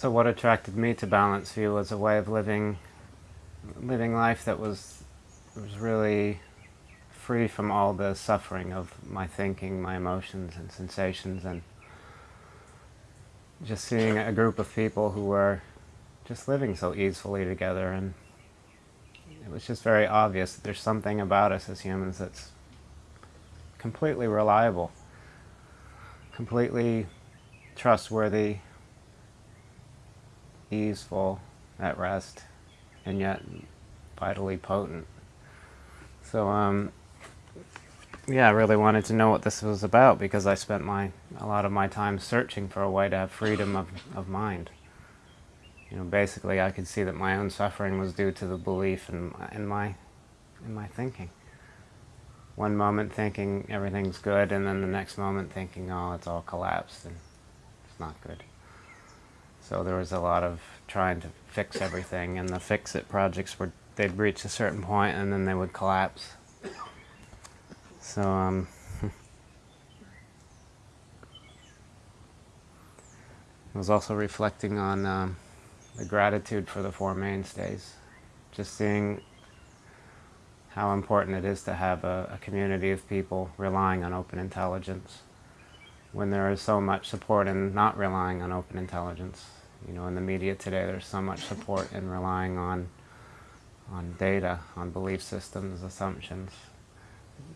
So what attracted me to Balanced View was a way of living, living life that was, was really free from all the suffering of my thinking, my emotions and sensations, and just seeing a group of people who were just living so easily together and it was just very obvious that there's something about us as humans that's completely reliable, completely trustworthy, easeful, at rest, and yet vitally potent. So, um, yeah, I really wanted to know what this was about because I spent my a lot of my time searching for a way to have freedom of, of mind. You know, basically I could see that my own suffering was due to the belief in, in, my, in my thinking. One moment thinking everything's good and then the next moment thinking, oh, it's all collapsed and it's not good. So there was a lot of trying to fix everything and the fix-it projects were, they'd reach a certain point and then they would collapse so, um, I was also reflecting on um, the gratitude for the Four Mainstays. Just seeing how important it is to have a, a, community of people relying on open intelligence when there is so much support in not relying on open intelligence. You know, in the media today there's so much support in relying on, on data, on belief systems, assumptions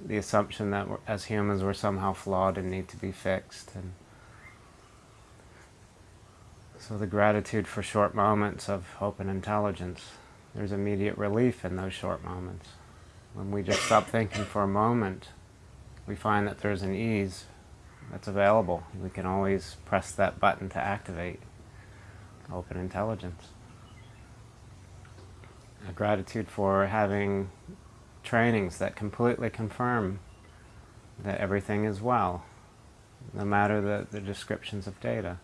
the assumption that as humans we're somehow flawed and need to be fixed. And so the gratitude for short moments of open intelligence, there's immediate relief in those short moments. When we just stop thinking for a moment, we find that there's an ease that's available. We can always press that button to activate open intelligence. A gratitude for having trainings that completely confirm that everything is well, no matter the, the descriptions of data.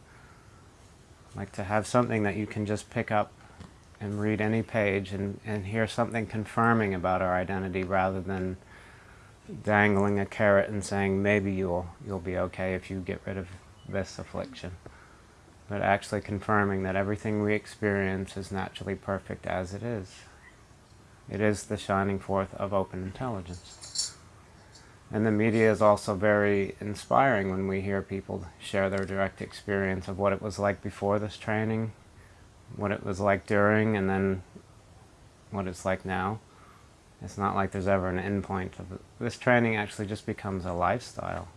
Like to have something that you can just pick up and read any page and, and hear something confirming about our identity rather than dangling a carrot and saying maybe you'll, you'll be okay if you get rid of this affliction. But actually confirming that everything we experience is naturally perfect as it is. It is the shining forth of open intelligence. And the media is also very inspiring when we hear people share their direct experience of what it was like before this training, what it was like during, and then what it's like now. It's not like there's ever an endpoint of it. This training actually just becomes a lifestyle.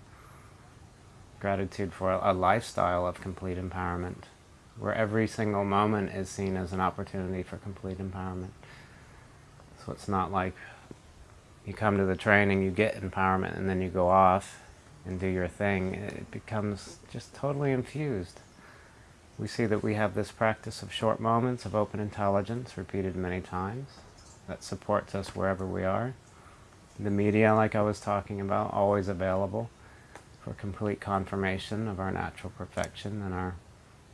Gratitude for a lifestyle of complete empowerment, where every single moment is seen as an opportunity for complete empowerment. So it's not like you come to the training, you get empowerment, and then you go off and do your thing. It becomes just totally infused. We see that we have this practice of short moments of open intelligence repeated many times that supports us wherever we are. The media, like I was talking about, always available for complete confirmation of our natural perfection and our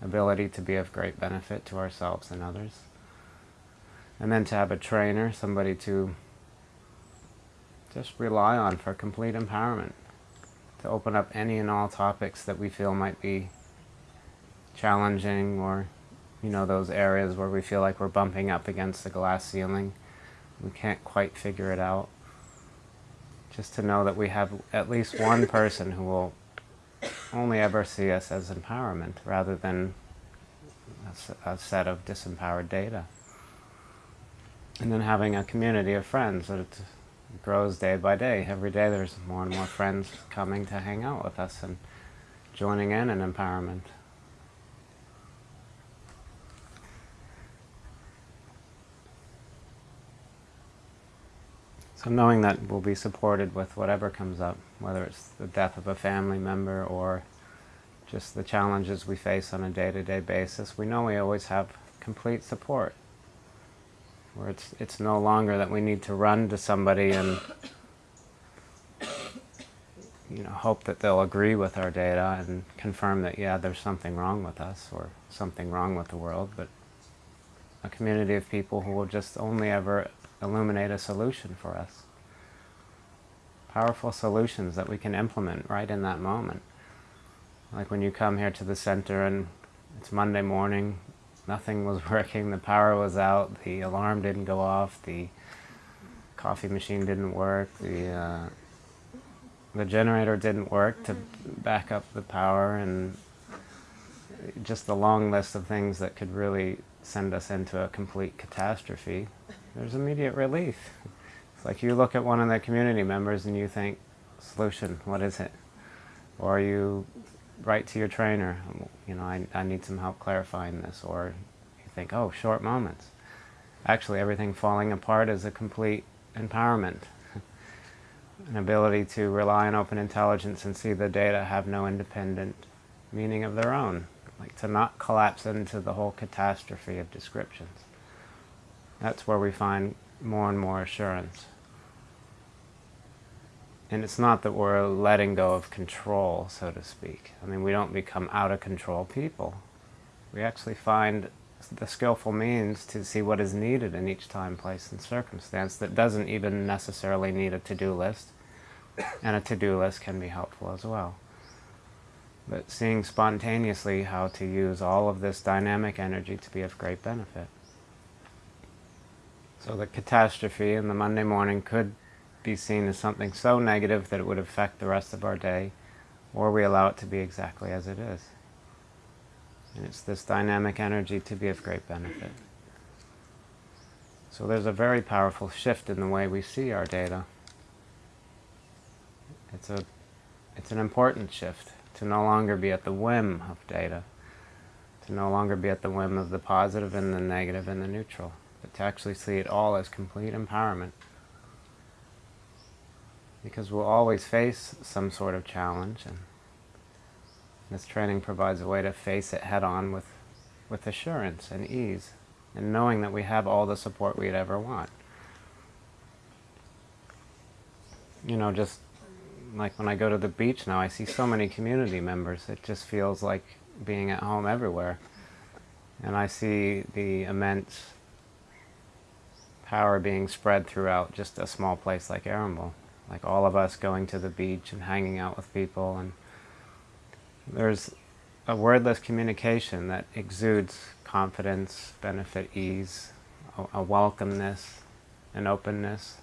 ability to be of great benefit to ourselves and others. And then to have a trainer, somebody to just rely on for complete empowerment, to open up any and all topics that we feel might be challenging or, you know, those areas where we feel like we're bumping up against the glass ceiling. We can't quite figure it out. Just to know that we have at least one person who will only ever see us as empowerment rather than a set of disempowered data and then having a community of friends that grows day by day. Every day there's more and more friends coming to hang out with us and joining in in empowerment. So knowing that we'll be supported with whatever comes up, whether it's the death of a family member or just the challenges we face on a day-to-day -day basis, we know we always have complete support. Where it's it's no longer that we need to run to somebody and you know hope that they'll agree with our data and confirm that yeah there's something wrong with us or something wrong with the world but a community of people who will just only ever illuminate a solution for us. Powerful solutions that we can implement right in that moment. Like when you come here to the center and it's Monday morning Nothing was working, the power was out, the alarm didn't go off, the coffee machine didn't work, the, uh, the generator didn't work to back up the power, and just the long list of things that could really send us into a complete catastrophe, there's immediate relief. It's like you look at one of the community members and you think, solution, what is it? Or you write to your trainer, you know, I, I need some help clarifying this. Or you think, oh, short moments. Actually, everything falling apart is a complete empowerment. An ability to rely on open intelligence and see the data have no independent meaning of their own. Like to not collapse into the whole catastrophe of descriptions. That's where we find more and more assurance. And it's not that we're letting go of control, so to speak. I mean, we don't become out of control people. We actually find the skillful means to see what is needed in each time, place, and circumstance that doesn't even necessarily need a to-do list. And a to-do list can be helpful as well. But seeing spontaneously how to use all of this dynamic energy to be of great benefit. So the catastrophe in the Monday morning could be seen as something so negative that it would affect the rest of our day, or we allow it to be exactly as it is. And it's this dynamic energy to be of great benefit. So there's a very powerful shift in the way we see our data. It's, a, it's an important shift to no longer be at the whim of data, to no longer be at the whim of the positive and the negative and the neutral, but to actually see it all as complete empowerment because we'll always face some sort of challenge and this training provides a way to face it head on with, with assurance and ease and knowing that we have all the support we'd ever want. You know, just like when I go to the beach now, I see so many community members. It just feels like being at home everywhere. And I see the immense power being spread throughout just a small place like Arambol like all of us going to the beach and hanging out with people and there's a wordless communication that exudes confidence, benefit, ease, a, a welcomeness, an openness.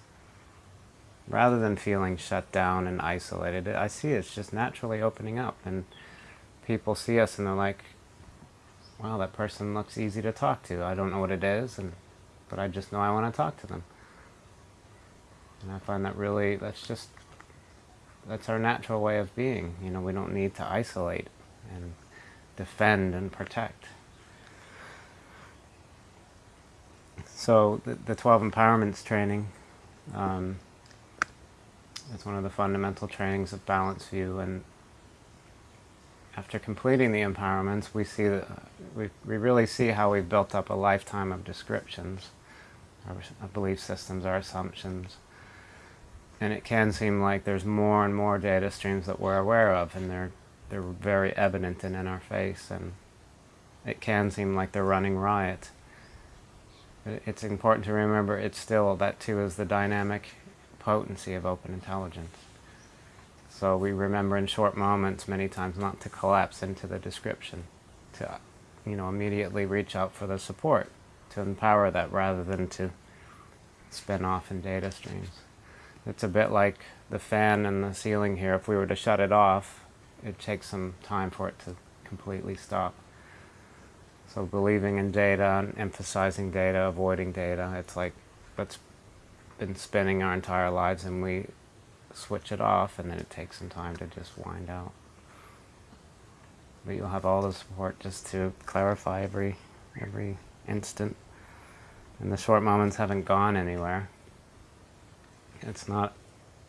Rather than feeling shut down and isolated, I see it's just naturally opening up and people see us and they're like, wow, that person looks easy to talk to. I don't know what it is, and but I just know I want to talk to them. And I find that really, that's just, that's our natural way of being. You know, we don't need to isolate and defend and protect. So the, the 12 empowerments training, um, it's one of the fundamental trainings of Balanced View and after completing the empowerments, we see that we, we really see how we've built up a lifetime of descriptions, our, belief systems, our assumptions, and it can seem like there's more and more data streams that we're aware of and they're they're very evident and in our face and it can seem like they're running riot. But it's important to remember it's still, that too is the dynamic potency of open intelligence. So we remember in short moments many times not to collapse into the description, to you know immediately reach out for the support, to empower that rather than to spin off in data streams. It's a bit like the fan and the ceiling here. If we were to shut it off, it takes some time for it to completely stop. So believing in data and emphasizing data, avoiding data, it's like that's been spinning our entire lives and we switch it off and then it takes some time to just wind out. But you'll have all the support just to clarify every, every instant. And the short moments haven't gone anywhere. It's not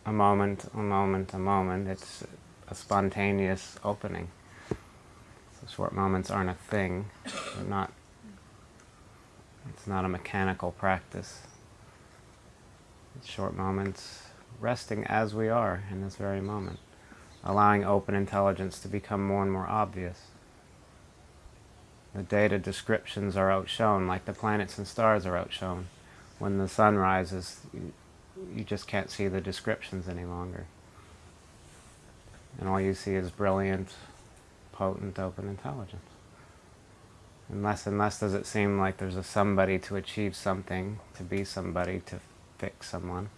a moment, a moment, a moment. It's a spontaneous opening. So short moments aren't a thing. They're not. It's not a mechanical practice. It's short moments resting as we are in this very moment, allowing open intelligence to become more and more obvious. The data descriptions are outshone, like the planets and stars are outshone. When the sun rises, you just can't see the descriptions any longer. And all you see is brilliant, potent, open intelligence. And less and less does it seem like there's a somebody to achieve something, to be somebody, to fix someone.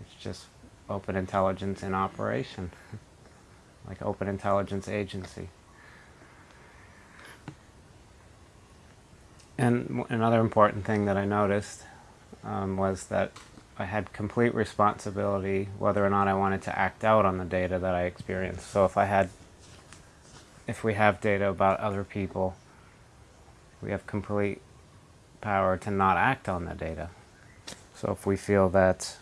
It's just open intelligence in operation, like open intelligence agency. And another important thing that I noticed um, was that I had complete responsibility whether or not I wanted to act out on the data that I experienced. So if I had, if we have data about other people, we have complete power to not act on the data. So if we feel that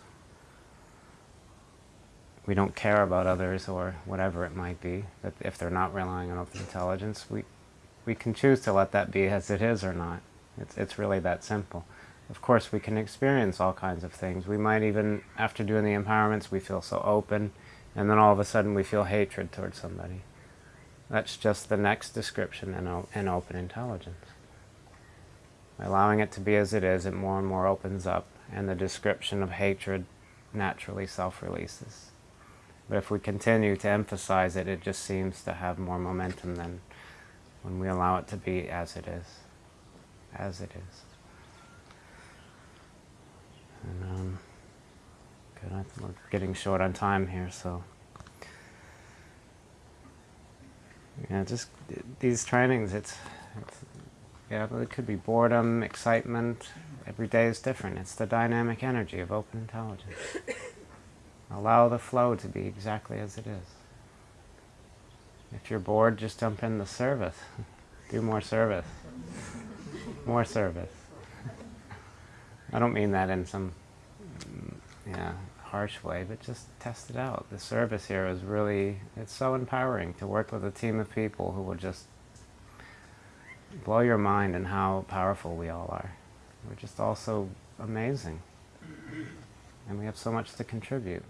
we don't care about others or whatever it might be, that if they're not relying on open intelligence, we, we can choose to let that be as it is or not. It's, it's really that simple. Of course, we can experience all kinds of things. We might even, after doing the empowerments, we feel so open, and then all of a sudden we feel hatred towards somebody. That's just the next description in, in open intelligence. By allowing it to be as it is, it more and more opens up, and the description of hatred naturally self-releases. But if we continue to emphasize it, it just seems to have more momentum than when we allow it to be as it is. As it is. And, um, good, we're getting short on time here, so. Yeah, just these trainings, it's, it's yeah, it could be boredom, excitement. Every day is different. It's the dynamic energy of open intelligence. Allow the flow to be exactly as it is. If you're bored, just jump in the service. Do more service. More service. I don't mean that in some yeah, harsh way, but just test it out. The service here is really, it's so empowering to work with a team of people who will just blow your mind and how powerful we all are. We're just all so amazing. And we have so much to contribute.